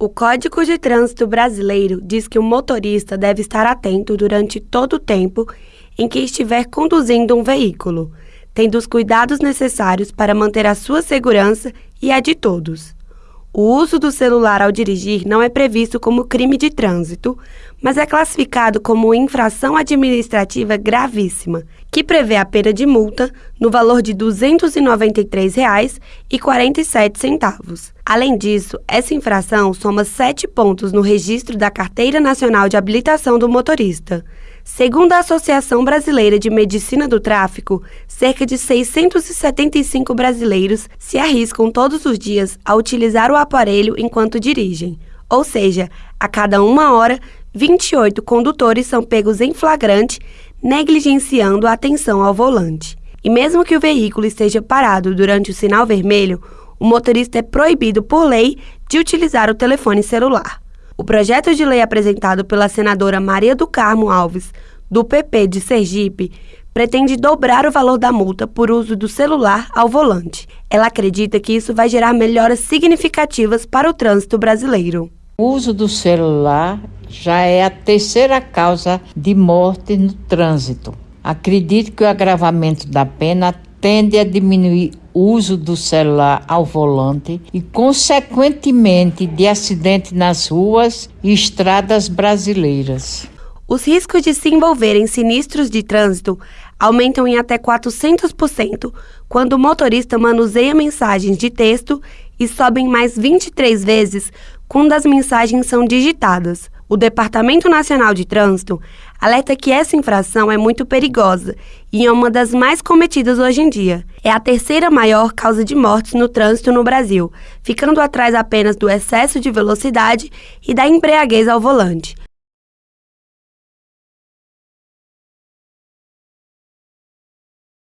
O Código de Trânsito Brasileiro diz que o motorista deve estar atento durante todo o tempo em que estiver conduzindo um veículo, tendo os cuidados necessários para manter a sua segurança e a de todos. O uso do celular ao dirigir não é previsto como crime de trânsito, mas é classificado como infração administrativa gravíssima, que prevê a pena de multa no valor de R$ 293,47. Além disso, essa infração soma sete pontos no registro da Carteira Nacional de Habilitação do Motorista. Segundo a Associação Brasileira de Medicina do Tráfico, cerca de 675 brasileiros se arriscam todos os dias a utilizar o aparelho enquanto dirigem. Ou seja, a cada uma hora, 28 condutores são pegos em flagrante, negligenciando a atenção ao volante. E mesmo que o veículo esteja parado durante o sinal vermelho, o motorista é proibido por lei de utilizar o telefone celular. O projeto de lei apresentado pela senadora Maria do Carmo Alves, do PP de Sergipe, pretende dobrar o valor da multa por uso do celular ao volante. Ela acredita que isso vai gerar melhoras significativas para o trânsito brasileiro. O uso do celular já é a terceira causa de morte no trânsito. Acredito que o agravamento da pena tende a diminuir o uso do celular ao volante e, consequentemente, de acidente nas ruas e estradas brasileiras. Os riscos de se envolver em sinistros de trânsito aumentam em até 400% quando o motorista manuseia mensagens de texto e sobem mais 23 vezes quando as mensagens são digitadas. O Departamento Nacional de Trânsito alerta que essa infração é muito perigosa e é uma das mais cometidas hoje em dia. É a terceira maior causa de mortes no trânsito no Brasil, ficando atrás apenas do excesso de velocidade e da embriaguez ao volante.